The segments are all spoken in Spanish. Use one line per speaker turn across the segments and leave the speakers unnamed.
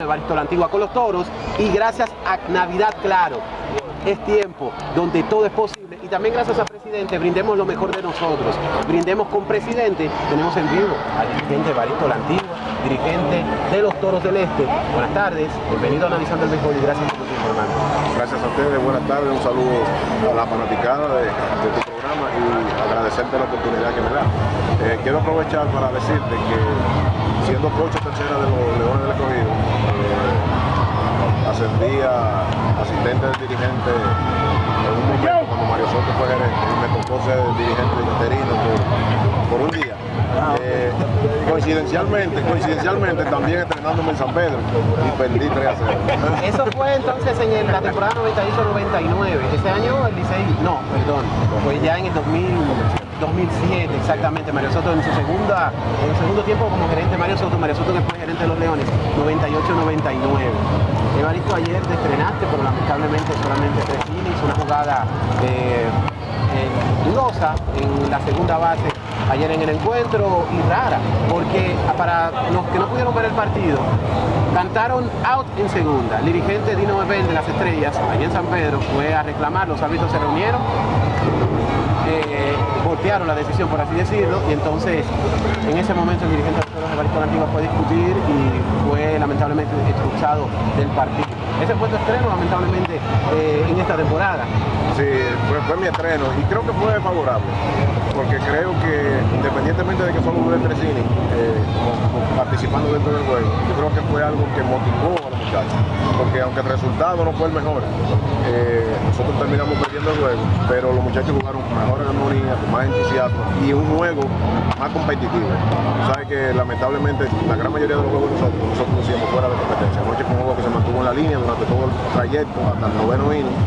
Evaristo La Antigua con los toros y gracias a Navidad Claro. Es tiempo donde todo es posible y también gracias al presidente brindemos lo mejor de nosotros. Brindemos con presidente tenemos en vivo al dirigente Evaristo La Antigua dirigente de los toros del este. Buenas tardes bienvenido a Analizando el Béisbol y gracias por tu tiempo hermano
gracias a ustedes buenas tardes un saludo a la fanaticada de, de tu programa y agradecerte la oportunidad que me da eh, quiero aprovechar para decirte que siendo coach tercera de los Leones del Escogido ascendí a asistente del dirigente en un momento cuando Mario Soto fue gerente y me tocó ser dirigente interino por, por un día. Eh, coincidencialmente, coincidencialmente también entrenándome en San Pedro y perdí 3 a 0.
Eso fue entonces en la temporada 98-99. Ese año el Licey, no, perdón, fue ya en el 2000. 2007, exactamente, Mario Soto en su segunda, en el segundo tiempo como gerente Mario Soto, Mario Soto que fue gerente de los Leones, 98-99. Evaristo ayer te estrenaste, pero lamentablemente solamente tres innings, una jugada eh, eh, dudosa en la segunda base ayer en el encuentro y rara, porque para los que no pudieron ver el partido, cantaron out en segunda. El dirigente Dino Bebel de las Estrellas, allá en San Pedro, fue a reclamar, los árbitros se reunieron, eh, voltearon la decisión, por así decirlo, y entonces en ese momento el dirigente Evaristo Antigua fue discutir y fue lamentablemente expulsado del partido. Ese fue tu estreno, lamentablemente, eh, en esta temporada.
Sí, fue, mi estreno y creo que fue favorable, porque creo que independientemente de que solo duré tres innings eh, participando dentro del juego, yo creo que fue algo que motivó a los muchachos, porque aunque el resultado no fue el mejor, eh, nosotros terminamos perdiendo el juego, pero los muchachos jugaron con mejor armonía, con más entusiasmo y un juego más competitivo. Sabes que lamentablemente la gran mayoría de los juegos nosotros, nosotros hicimos fuera de competencia. Anoche fue un juego que se mantuvo en la línea durante todo el trayecto hasta el noveno inning,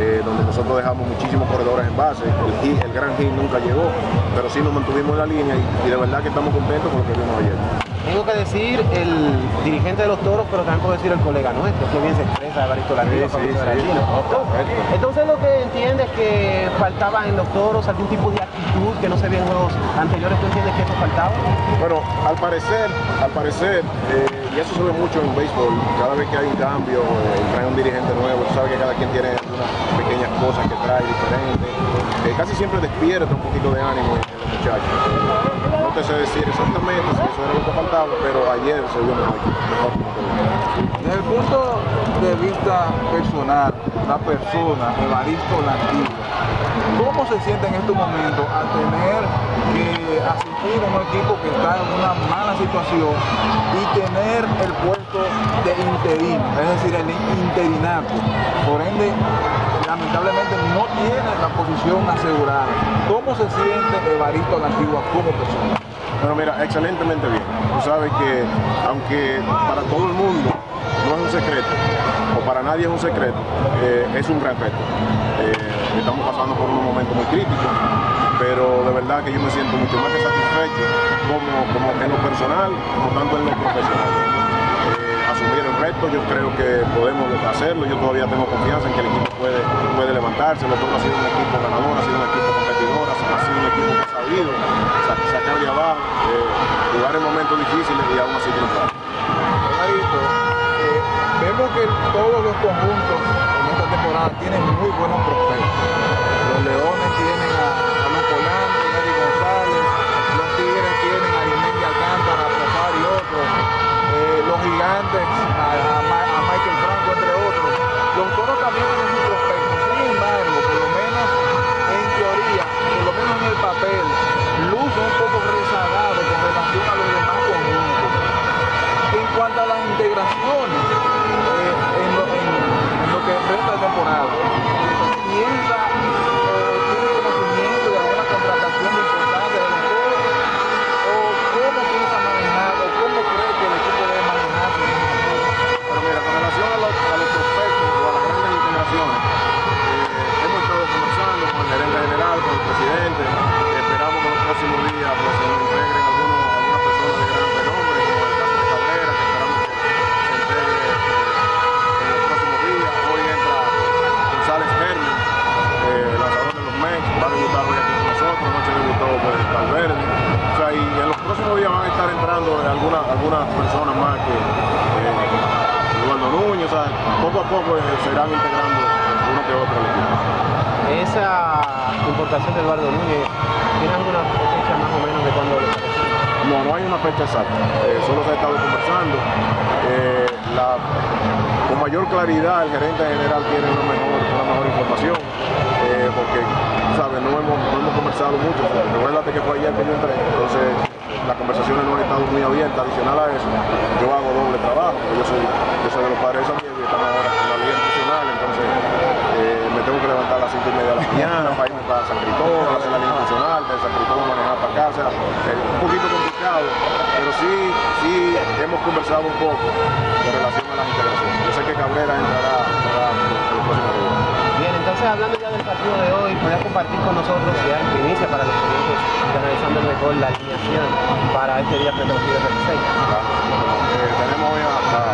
eh, donde nosotros dejamos muchísimos corredores en base, el, el gran hit nunca llegó, pero sí nos mantuvimos en la línea y, y de verdad que estamos contentos con lo que vimos ayer.
Tengo que decir el dirigente de los toros, pero también puedo decir el colega nuestro, que bien se expresa Evaristo Latino.
Sí, sí, sí,
Entonces lo que entiendes que faltaba en los toros algún tipo de actitud que no se veía en juegos anteriores, ¿tú entiendes que eso faltaba?
Bueno, al parecer, al parecer, eh, y eso se ve mucho en béisbol, cada vez que hay un cambio, eh, trae un dirigente nuevo, tú sabes que cada quien tiene unas pequeñas cosas que trae diferentes, eh, casi siempre despierta un poquito de ánimo en los muchachos. Decir exactamente si eso faltaba, pero ayer se vio mejor.
Desde el punto de vista personal, la persona, Evaristo Lantillo, ¿cómo se siente en estos momentos al tener que asistir a un equipo que está en una mala situación y tener el puesto de interino, es decir, el interinato? Por ende, lamentablemente no tiene la posición asegurada. ¿Cómo se siente Evaristo Lantigua como persona?
Bueno, mira, excelentemente bien. Tú sabes que, aunque para todo el mundo no es un secreto, o para nadie es un secreto, eh, es un gran reto. Eh, estamos pasando por un momento muy crítico, pero de verdad que yo me siento mucho más que satisfecho como, como en lo personal, como tanto en lo profesional. Eh, asumir el reto, yo creo que podemos hacerlo, yo todavía tengo confianza en que el equipo puede, puede levantarse, lo ha sido un equipo ganador, ha sido un equipo competidor, ha sido un equipo que ha sabido eh, jugar en momentos difíciles y aún así triunfar.
Eh, vemos que todos los conjuntos en esta temporada tienen muy buenos prospectos. Los Leones tienen a,
algunas, algunas personas más que, eh, poco a poco eh, se irán integrando uno que otro al equipo.
Esa importación de Eduardo Núñez, ¿tiene alguna fecha más o menos de cuándo lo?
No, no hay una fecha exacta, eh, solo se ha estado conversando. Eh, la- con mayor claridad el gerente general tiene una mejor, una mejor información, eh, porque ¿sabes? No, hemos, no hemos conversado mucho. Recuérdate que fue ayer que yo entré, entonces las conversaciones no han estado muy abiertas. Adicional a eso, yo hago doble trabajo, yo soy, yo soy de los padres de San Diego y estamos ahora en la liga institucional, entonces eh, me tengo que levantar a las 5 y media de la mañana para irme para San Cristóbal, hacer la liga institucional, de San Cristóbal manejar para acá, o sea, es un poquito complicado, pero sí, sí hemos conversado un poco en relación a las integraciones. Yo sé que Cabrera entrará, entrará en los próximos días.
Bien, entonces hablando del partido de hoy, ¿podría compartir con nosotros ya en primicia para los oyentes de analizando mejor la alineación para este día frente a los Licey?
Eh, tenemos hoy a, a